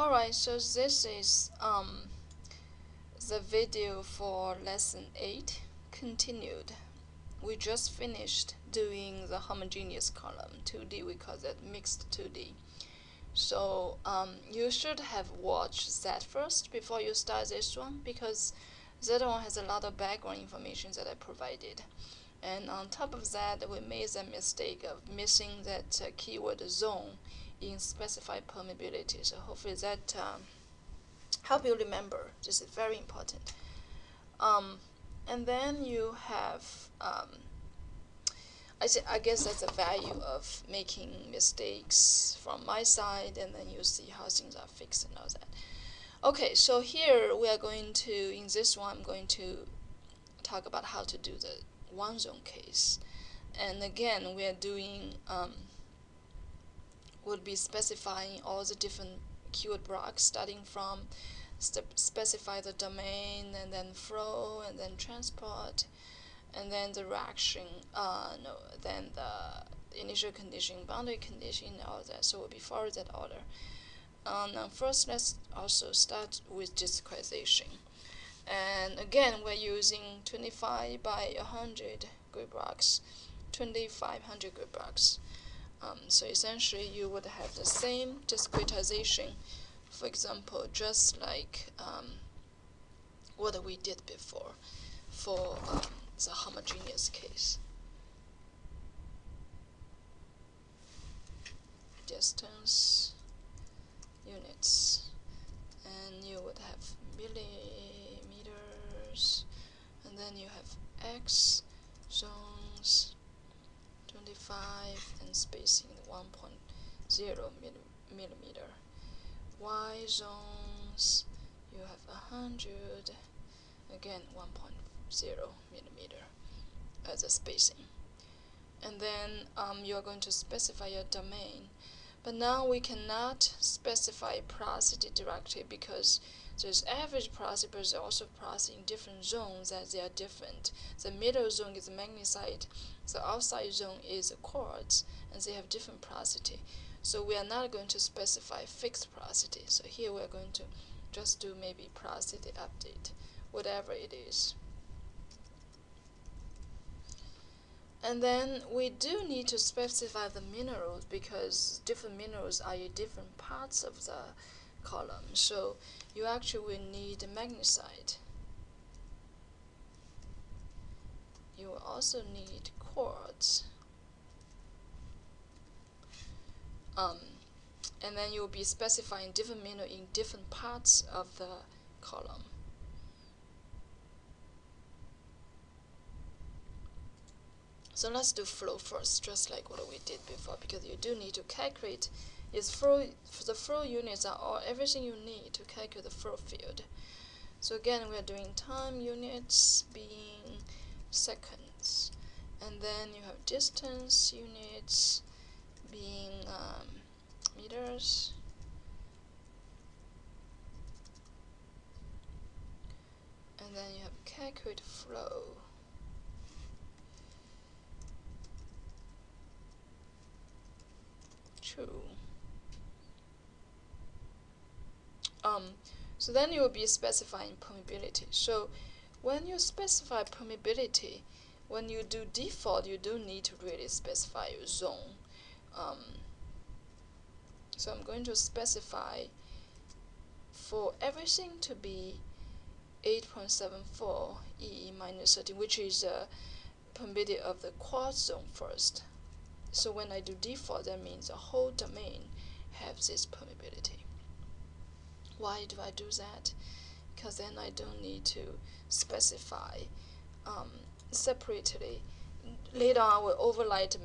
Alright, so this is um, the video for lesson 8 continued. We just finished doing the homogeneous column 2D, we call that mixed 2D. So um, you should have watched that first before you start this one because that one has a lot of background information that I provided. And on top of that, we made the mistake of missing that uh, keyword zone in specified permeability. So hopefully that um, help you remember. This is very important. Um, and then you have, um, I, I guess that's the value of making mistakes from my side, and then you see how things are fixed and all that. Okay, so here we are going to, in this one, I'm going to talk about how to do the one zone case. And again, we are doing um, would be specifying all the different keyword blocks starting from specify the domain and then flow and then transport and then the reaction uh, no then the initial condition boundary condition all that. So we'll be following that order. Um, first let's also start with discretization and again we're using 25 by 100 grid blocks 2500 grid blocks um, so essentially you would have the same discretization, for example, just like um, what we did before for um, the homogeneous case. Distance units and you would have millimeters and then you have x zones 25 and spacing 1.0 millimeter. Y zones, you have 100, again 1.0 millimeter as a spacing. And then um, you are going to specify your domain. But now we cannot specify porosity directly because there's average porosity, but there's also porosity in different zones as they are different. The middle zone is magnesite, the outside zone is quartz, and they have different porosity. So we are not going to specify fixed porosity. So here we are going to just do maybe porosity update, whatever it is. And then we do need to specify the minerals because different minerals are in different parts of the column. So you actually will need magnesite. You will also need quartz. Um, and then you'll be specifying different mineral in different parts of the column. So let's do flow first, just like what we did before, because you do need to calculate its flow. The flow units are all everything you need to calculate the flow field. So again, we are doing time units being seconds and then you have distance units being um, meters and then you have calculate flow um, so then you will be specifying permeability so when you specify permeability when you do default, you do need to really specify your zone. Um, so I'm going to specify for everything to be 8.74 E minus 13, which is the permitted of the quartz zone first. So when I do default, that means the whole domain has this permeability. Why do I do that? Because then I don't need to specify um, separately. Later on, I will override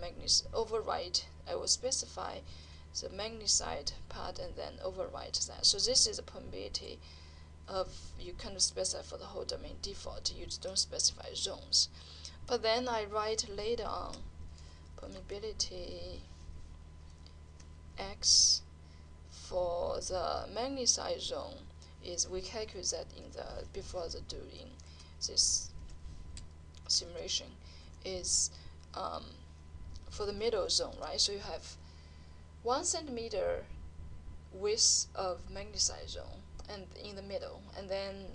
override. I will specify the magnesite part and then override that. So this is a permeability of you kind of specify for the whole domain default. You don't specify zones. But then I write later on permeability x for the magnesite zone is we calculate that in the before the doing this simulation is um, for the middle zone, right? So you have one centimeter width of magnesite zone and in the middle and then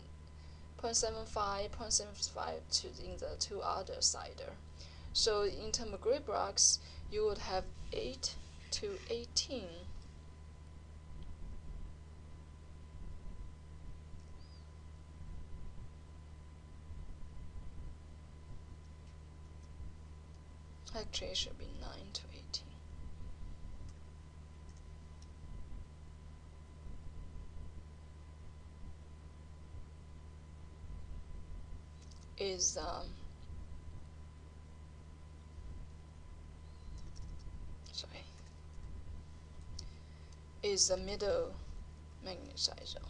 0.75 0.75 to in the two other side so in terms of grid blocks you would have 8 to 18 actually it should be 9 to 18 is um, sorry is the middle magnesite zone.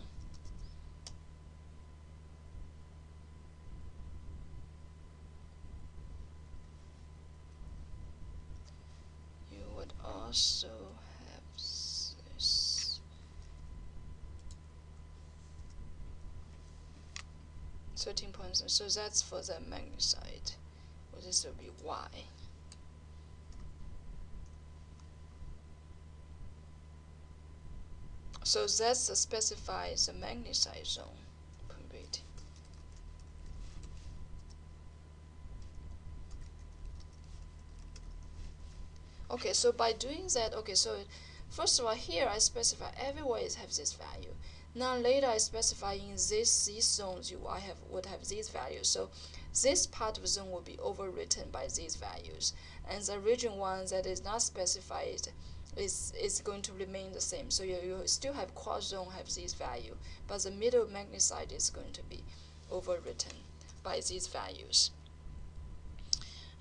You would also have 13 points. So that's for the magnesite well, this will be y so that specifies the magnesite zone okay so by doing that okay so first of all here I specify everywhere it has this value now later I specify in this these zones you I have would have these values. So this part of the zone will be overwritten by these values. And the region one that is not specified is is going to remain the same. So you, you still have quartz zone have these value, but the middle magnesite is going to be overwritten by these values.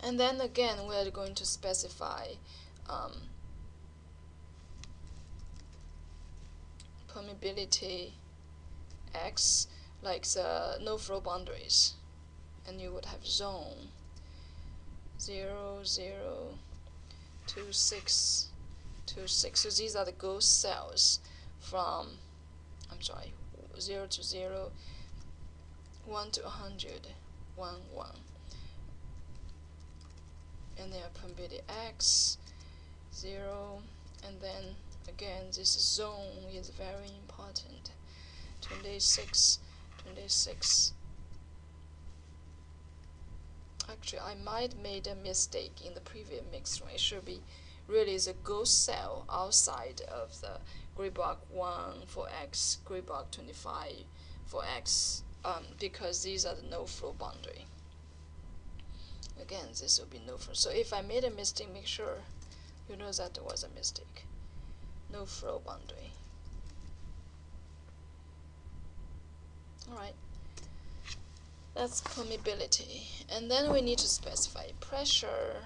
And then again we are going to specify um, permeability x like the no flow boundaries and you would have zone 0 0 2 6 2 6 so these are the ghost cells from I'm sorry 0 to 0 1 to 100 1 1 and then permeability x 0 and then again this zone is very important. 26 26 actually I might made a mistake in the previous mix it should be really the ghost cell outside of the grid block 1 for x grid block 25 for x um, because these are the no flow boundary again this will be no flow so if I made a mistake make sure you know that it was a mistake no flow boundary. Alright, that's permeability. And then we need to specify pressure.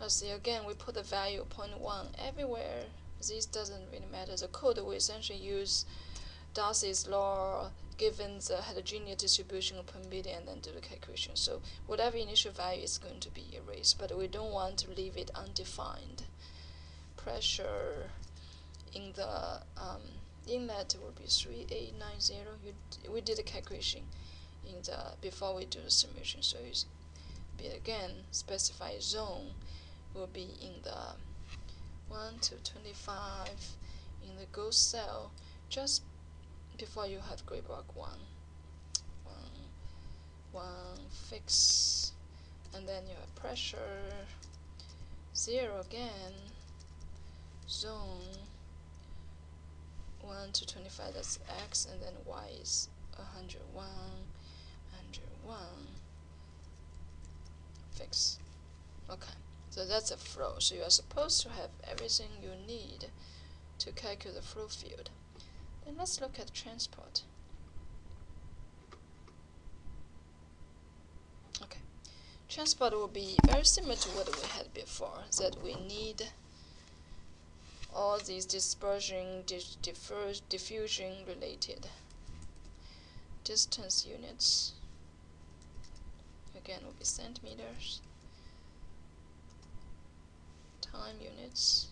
Let's see, again, we put the value 0.1 everywhere. This doesn't really matter. The code we essentially use Darcy's law given the heterogeneous distribution of permeability and then do the calculation. So whatever initial value is going to be erased, but we don't want to leave it undefined. Pressure in the um, inlet will be 3890. You, we did the calculation in the before we do the simulation. So it's be again specify zone will be in the 1 to 25 in the ghost cell just before you have grid block one, one, one fix, and then you have pressure, zero again, zone, 1 to 25, that's x, and then y is 101, 101, fix. Okay, so that's a flow. So you are supposed to have everything you need to calculate the flow field. Then let's look at transport. Okay, transport will be very similar to what we had before, that we need all these dispersion, diffusion related distance units. Again, will be centimeters, time units,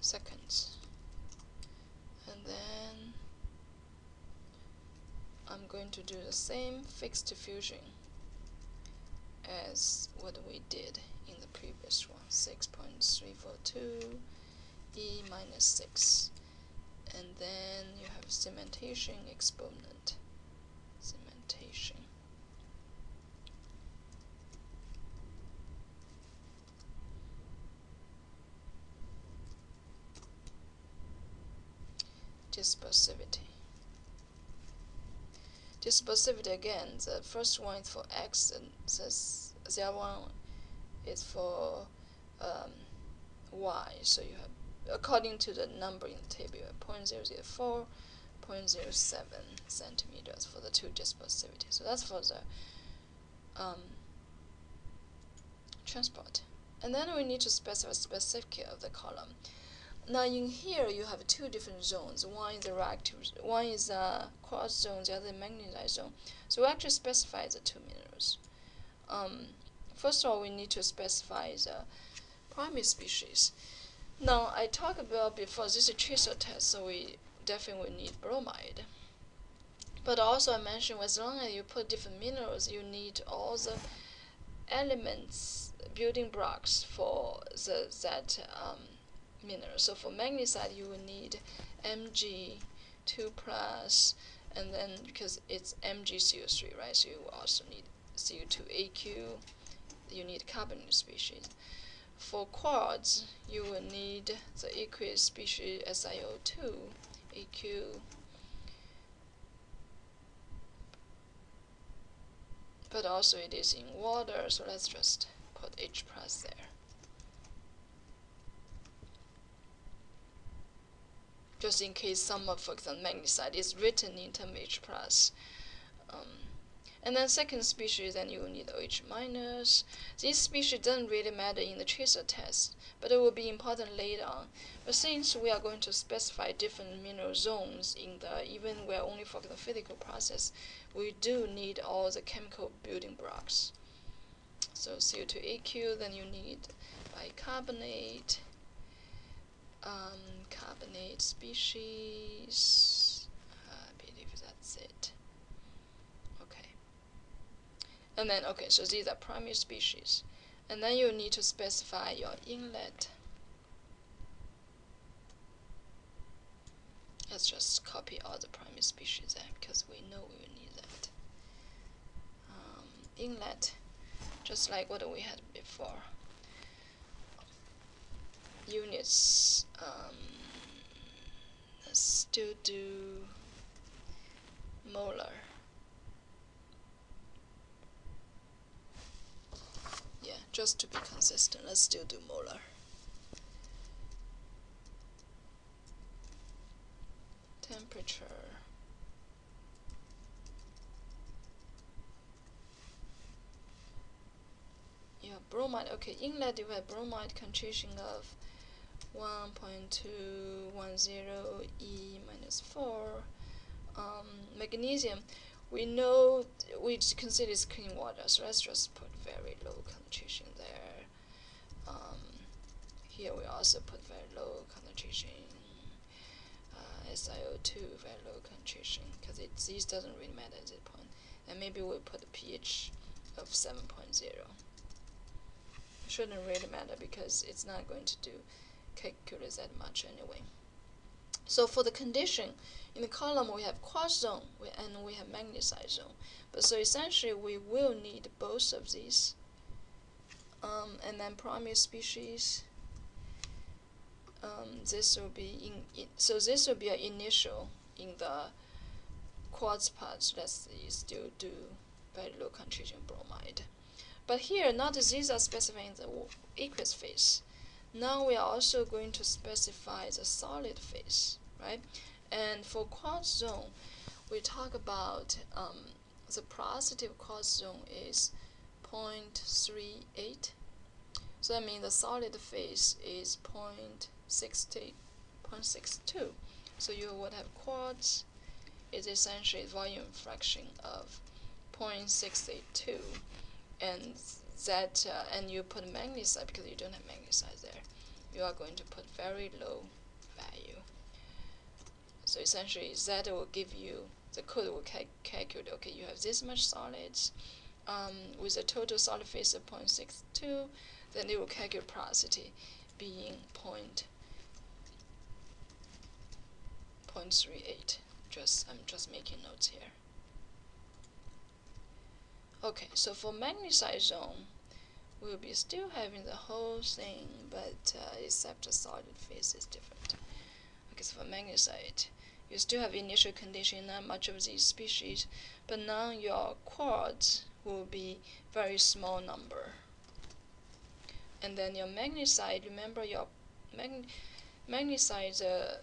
seconds. And then I'm going to do the same fixed diffusion as what we did in the previous one. 6.342 e minus 6 and then you have cementation exponent cementation dispersivity dispersivity again the first one is for x and the other one is for um, y so you have according to the number in the table, 0.004, 0.07 centimeters for the two dispersivity. So that's for the um, transport. And then we need to specify specific of the column. Now in here you have two different zones. One is the reactive, one is a quartz zone, the other magnetite zone. So we actually specify the two minerals. Um, first of all, we need to specify the primary species. Now, I talked about before, this is a tracer test, so we definitely need bromide. But also I mentioned as long as you put different minerals, you need all the elements, building blocks for the that um, mineral. So for magnesite, you will need Mg2 plus, and then because it's MgCO3, right? So you also need CO2AQ. You need carbonate species. For quartz, you will need the aqueous species SiO2, AQ. But also it is in water, so let's just put H plus there. Just in case some of, for example, magnesite is written in term H plus. Um, and then second species, then you will need OH minus. This species doesn't really matter in the tracer test, but it will be important later on. But since we are going to specify different mineral zones in the, even we're only focused on physical process, we do need all the chemical building blocks. So CO2AQ, then you need bicarbonate, um, carbonate species, I believe that's it. Okay. And then, okay, so these are primary species. And then you need to specify your inlet. Let's just copy all the primary species there because we know we will need that. Um, inlet, just like what we had before. Units, um, still do molar. Yeah, just to be consistent, let's still do molar. Temperature. Yeah, bromide, okay, inlet have bromide concentration of 1.210 E minus 4. Um, magnesium, we know we consider it's clean water, so let's just put very low concentration there. Um, here we also put very low concentration uh, SiO2, very low concentration, because it this doesn't really matter at this point. And maybe we'll put a pH of 7.0. Shouldn't really matter because it's not going to do calculus that much anyway. So for the condition, in the column we have quartz zone and we have magnesite zone. But so essentially we will need both of these. Um, and then primary species, um, this will be in, in, so this will be an initial in the quartz parts. Let's still do very low concentration bromide. But here, not these are specifying the aqueous phase. Now we are also going to specify the solid phase, right? And for quartz zone, we talk about um, the positive quartz zone is 0.38. So that means the solid phase is 0.60, 0.62. So you would have quartz is essentially volume fraction of 0.682 and that uh, and you put magnesite because you don't have magnesite you are going to put very low value so essentially that will give you the code will cal calculate okay you have this much solids um, with a total solid phase of 0.62 then it will calculate porosity being point point three eight. Just I'm just making notes here. Okay, so for magnesite zone, we'll be still having the whole thing, but uh, except the solid phase is different. So for magnesite, you still have initial condition, not much of these species, but now your quartz will be very small number. And then your magnesite, remember your mag magnesite uh,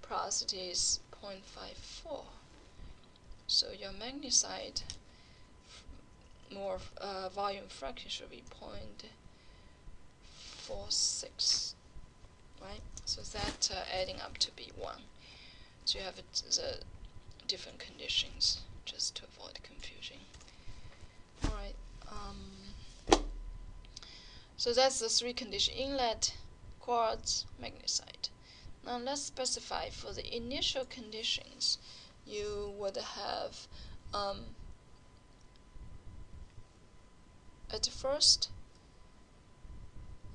porosity is 0.54. So your magnesite more uh, volume fraction should be 0.46, right? So that uh, adding up to be 1. So you have the different conditions just to avoid confusion. Alright, um, so that's the three condition inlet, quartz, magnesite. Now let's specify for the initial conditions you would have um, at first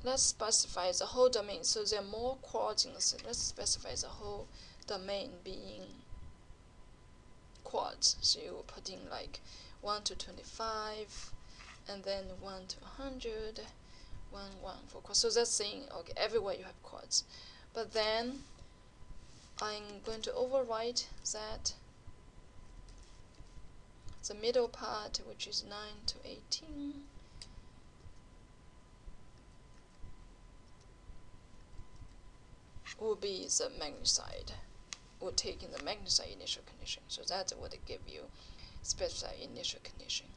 let's specify the whole domain. So there are more quartz let's specify the whole domain being quartz so you put in like 1 to 25 and then 1 to 100 1 1 for quartz so that's saying okay everywhere you have quartz but then I'm going to overwrite that the middle part which is 9 to 18 will be the magnesite will take in the magnesite initial condition. So that would give you specified initial condition.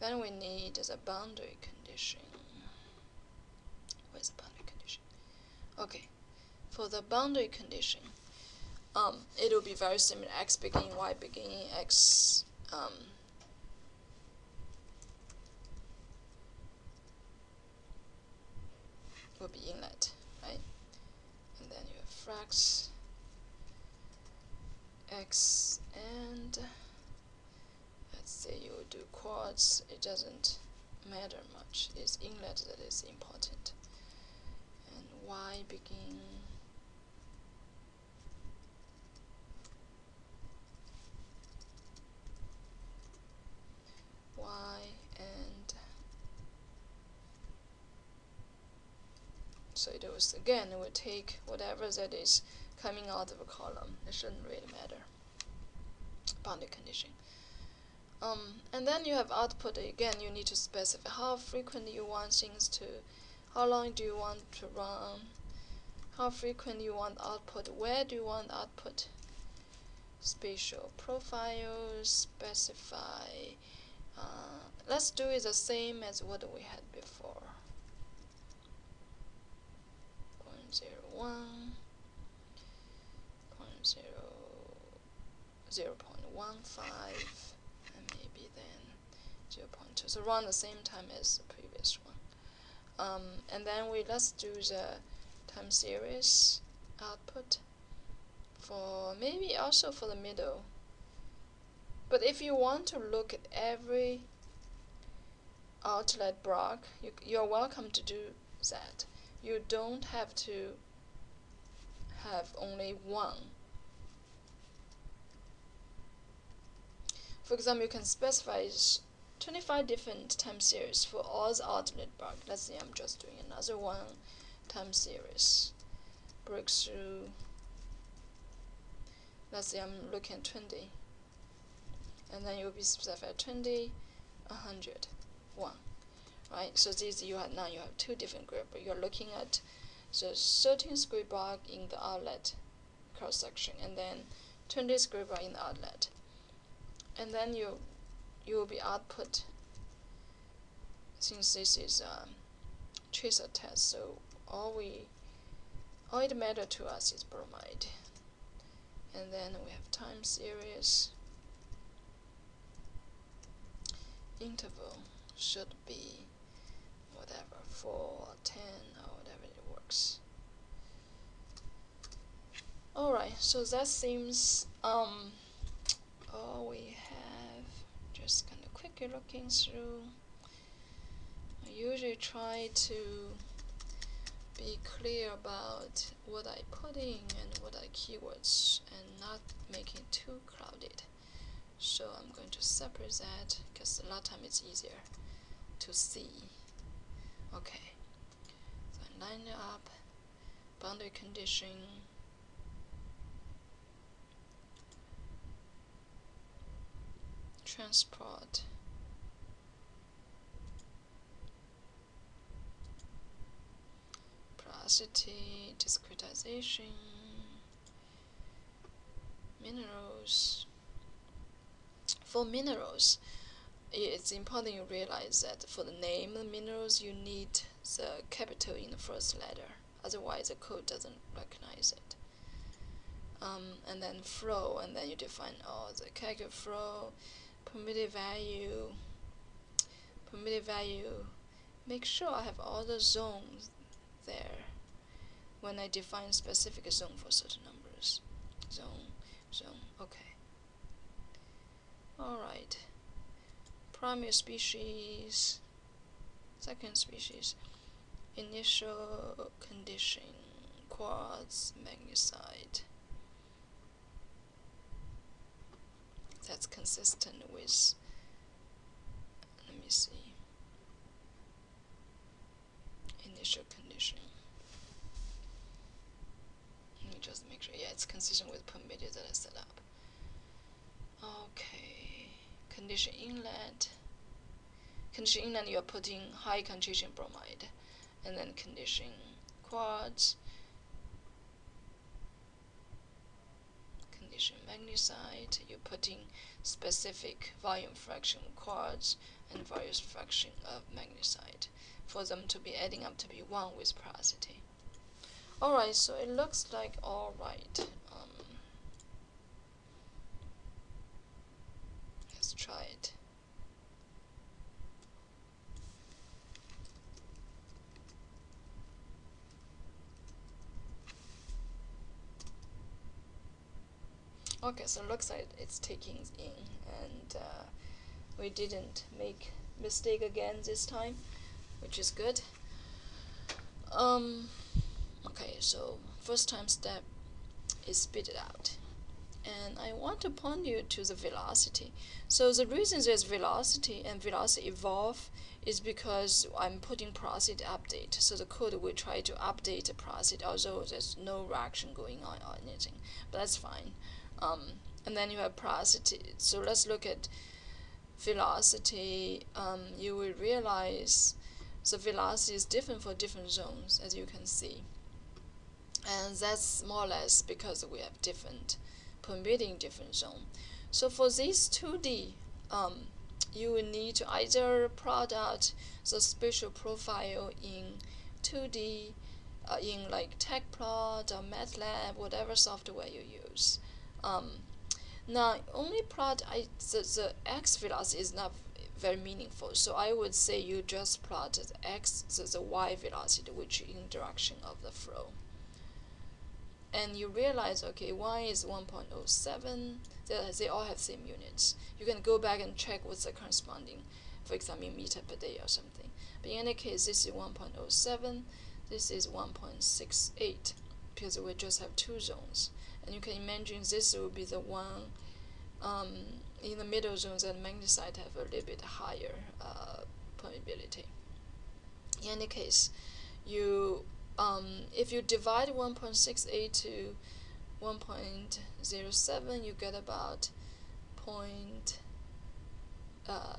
Then we need the boundary condition. Where's the boundary condition? Okay for the boundary condition, um, it will be very similar, x beginning, y beginning, x um, will be inlet, right? And then you have frax x and let's say you do quartz it doesn't matter much, it's inlet that is important. And y begin y and so it was again it would take whatever that is coming out of a column. It shouldn't really matter. Boundary condition. Um, and then you have output. Again you need to specify how frequently you want things to how long do you want to run? How frequent you want output? Where do you want output? Spatial profiles specify uh, let's do it the same as what we had before. 0 0.01, 0 0 0.15, and maybe then 0 0.2. So around the same time as the previous one. Um, and then we let's do the time series output for maybe also for the middle but if you want to look at every outlet block, you, you're welcome to do that. You don't have to have only one. For example, you can specify 25 different time series for all the alternate block. Let's say I'm just doing another one time series. Breakthrough. Let's say I'm looking at 20 and then you'll be specified 20, 100, 1. Right? So these you have now you have two different group. You're looking at the 13 square block in the outlet cross section and then 20 square block in the outlet. And then you you will be output since this is a tracer test, so all we all it matter to us is bromide. And then we have time series interval should be whatever 4 or 10 or whatever it works alright so that seems um all we have just kind of quickly looking through I usually try to be clear about what I put in and what I keywords and not making it too crowded. So I'm going to separate that because a lot of time it's easier to see. Okay, line up, boundary condition, transport. Porosity, discretization, minerals. For minerals, it's important you realize that for the name minerals, you need the capital in the first letter. Otherwise, the code doesn't recognize it. Um, and then flow, and then you define all the character flow, permitted value, permitted value. Make sure I have all the zones there when I define specific zone for certain numbers. Zone, zone, okay. Alright. Primary species, second species, initial condition, quartz, magnesite. That's consistent with, let me see, initial condition. Let me just make sure, yeah, it's consistent with permitted that I set up. Okay, condition inlet. Condition inlet, you're putting high concentration bromide, and then condition quartz, Condition magnesite, you're putting specific volume fraction quartz and various fraction of magnesite for them to be adding up to be 1 with porosity. Alright, so it looks like alright. Um, let's try it. Okay, so it looks like it's taking in, and uh, we didn't make mistake again this time, which is good. Um, okay, so first time step is spit it out. And I want to point you to the velocity. So the reason there's velocity and velocity evolve is because I'm putting process update. So the code will try to update the process although there's no reaction going on or anything. But that's fine. Um, and then you have porosity. So let's look at velocity. Um, you will realize the velocity is different for different zones, as you can see. And that's more or less because we have different permitting different zone. So for this 2D, um, you will need to either out the spatial profile in 2D, uh, in like Tecplot or MATLAB, whatever software you use. Um, now, only plot I, the, the x velocity is not very meaningful. So I would say you just plot the x, the, the y velocity, which in direction of the flow. And you realize, okay, y is 1.07. They, they all have same units. You can go back and check what's the corresponding, for example, in meter per day or something. But in any case, this is 1.07. This is 1.68 because we just have two zones. And you can imagine this will be the one um, in the middle zones and magnesite have a little bit higher uh, permeability. In any case, you um, if you divide 1.68 to 1.07, you get about point, uh,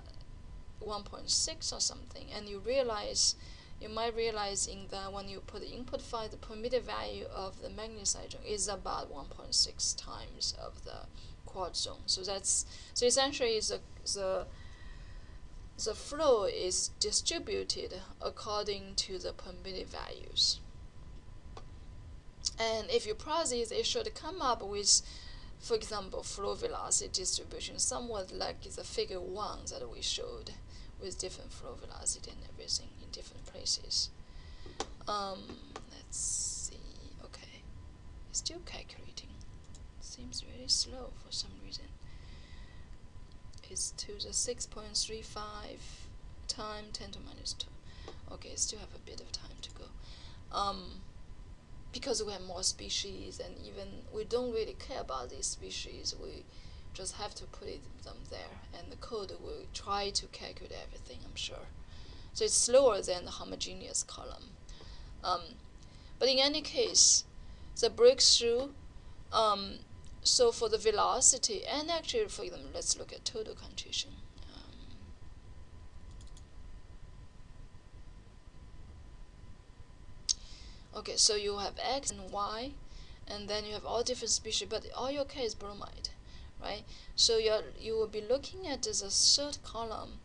1.6 or something, and you realize you might realize in that when you put the input file, the permitted value of the magnesite is about 1.6 times of the quartz zone. So that's so essentially the the the flow is distributed according to the permitted values. And if you process, it should come up with, for example, flow velocity distribution, somewhat like the figure 1 that we showed with different flow velocity and everything in. Um, let's see, okay, it's still calculating. Seems really slow for some reason. It's to the 6.35 time 10 to minus 2. Okay, still have a bit of time to go. um, because we have more species and even we don't really care about these species, we just have to put them there and the code will try to calculate everything, I'm sure. So it's slower than the homogeneous column. Um, but in any case, the breakthrough, um, so for the velocity, and actually for them, let's look at total contrition. Okay, so you have X and Y, and then you have all different species, but all your case bromide, right? So you you will be looking at the third column.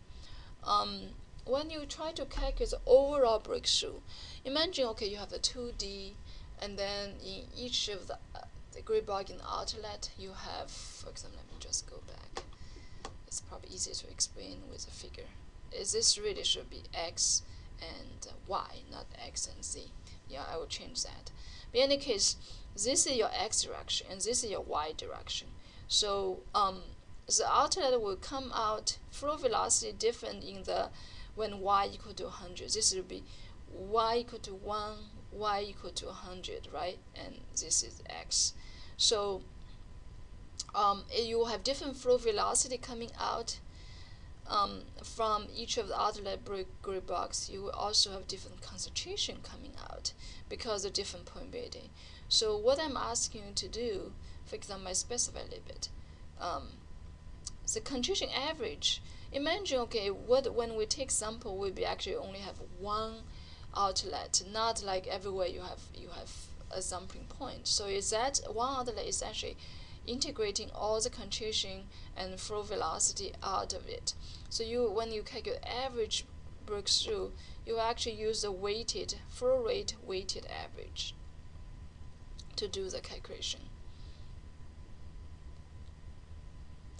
Um, when you try to calculate the overall breakthrough, imagine okay you have the 2D, and then in each of the uh, the grid block in the outlet you have, for example, let me just go back. It's probably easier to explain with a figure. Is this really should be X and Y, not X and Z yeah I will change that but in any case this is your x direction and this is your y direction so um, the outlet will come out flow velocity different in the when y equal to 100 this will be y equal to 1 y equal to 100 right and this is x so um, you will have different flow velocity coming out um, from each of the outlet grid box. you will also have different concentration coming out because of different permeability. So what I'm asking you to do, for example, I specify a little bit. Um, the concentration average, imagine, okay, what when we take sample, we actually only have one outlet, not like everywhere you have you have a sampling point. So is that one outlet is actually integrating all the concentration and flow velocity out of it. So you, when you calculate average breakthrough, you actually use the weighted flow rate weighted average to do the calculation.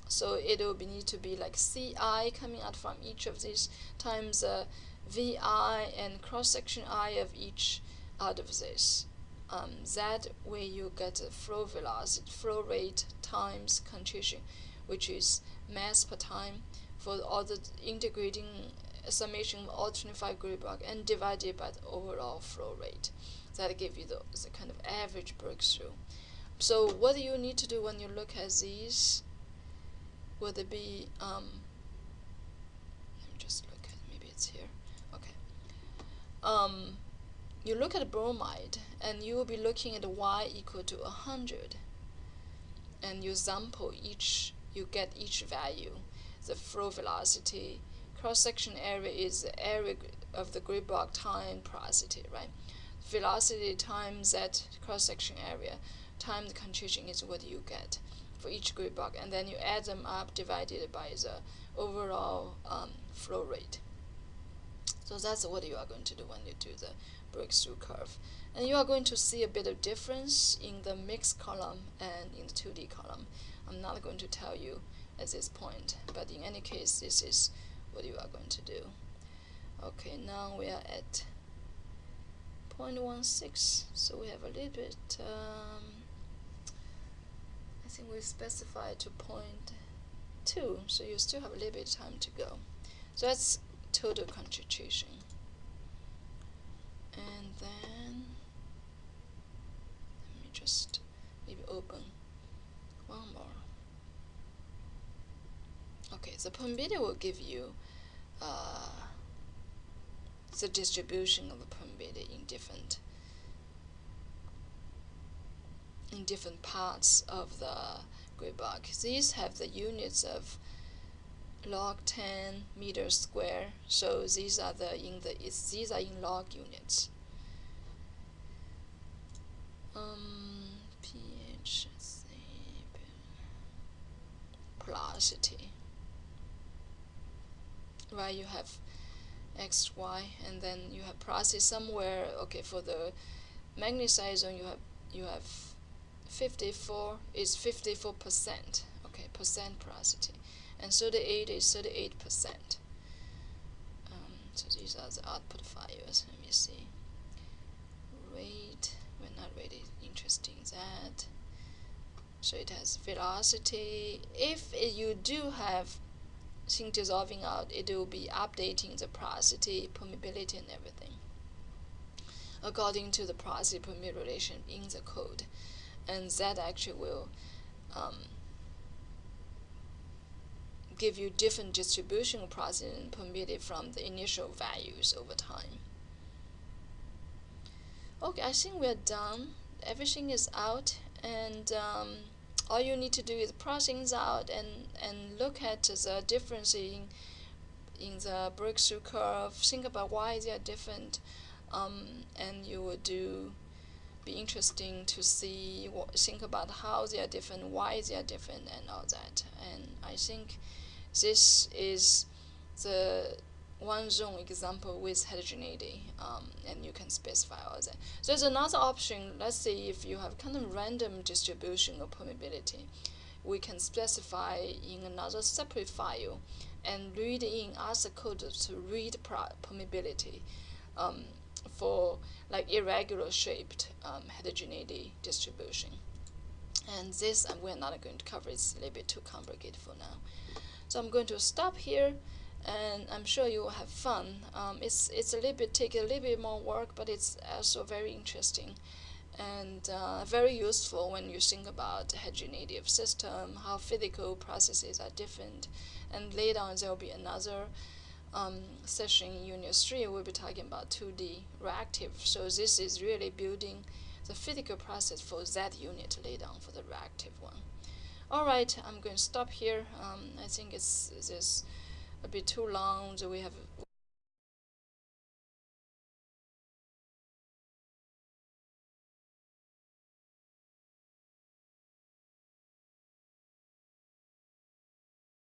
So it will be, need to be like CI coming out from each of these times uh, VI and cross section I of each out of this um, that way you get the flow velocity, flow rate times concentration, which is mass per time for all the integrating summation of all 25 grid block and divided by the overall flow rate. That give you the, the kind of average breakthrough. So what do you need to do when you look at these? Would it be um, let me just look at maybe it's here. Okay. Um, you look at bromide and you will be looking at y equal to 100 and you sample each you get each value the flow velocity cross section area is the area of the grid block time porosity right velocity times that cross section area times the concentration is what you get for each grid block and then you add them up divided by the overall um, flow rate so that's what you are going to do when you do the breakthrough curve. And you are going to see a bit of difference in the mixed column and in the 2D column. I'm not going to tell you at this point, but in any case, this is what you are going to do. Okay, now we are at 0.16, so we have a little bit, um, think we specified to 0.2, so you still have a little bit of time to go. So that's total concentration and then let me just maybe open one more okay the permeability will give you uh, the distribution of the permeability in different in different parts of the grid block. These have the units of log 10 meters square. So these are the in the these are in log units. Um, pH porosity. Right, you have x, y, and then you have porosity somewhere. Okay, for the magnetite zone, you have you have 54 is 54 percent. Okay, percent porosity and 38 is 38 percent. Um, so these are the output files. Let me see. Rate, we're not really interested in that. So it has velocity. If you do have thing dissolving out, it will be updating the porosity, permeability, and everything. according to the porosity permeability relation in the code. And that actually will um, give you different distribution of permitted from the initial values over time. Okay, I think we're done. Everything is out and um, all you need to do is process things out and, and look at the difference in, in the breakthrough curve, think about why they are different, um, and you will do be interesting to see what, think about how they are different, why they are different, and all that. And I think this is the one zone example with heterogeneity, um, and you can specify all that. So there's another option. Let's say if you have kind of random distribution of permeability, we can specify in another separate file and read in, the code to read permeability um, for like irregular shaped um, heterogeneity distribution. And this uh, we're not going to cover, it's a little bit too complicated for now. So I'm going to stop here and I'm sure you will have fun. Um, it's it's a little bit take a little bit more work, but it's also very interesting and uh, very useful when you think about heterogeneity of system, how physical processes are different, and later on there will be another um, session in Unit 3, we'll be talking about 2D reactive. So this is really building the physical process for that unit later on for the reactive one. All right, I'm going to stop here. Um, I think it's, it's a bit too long. So we have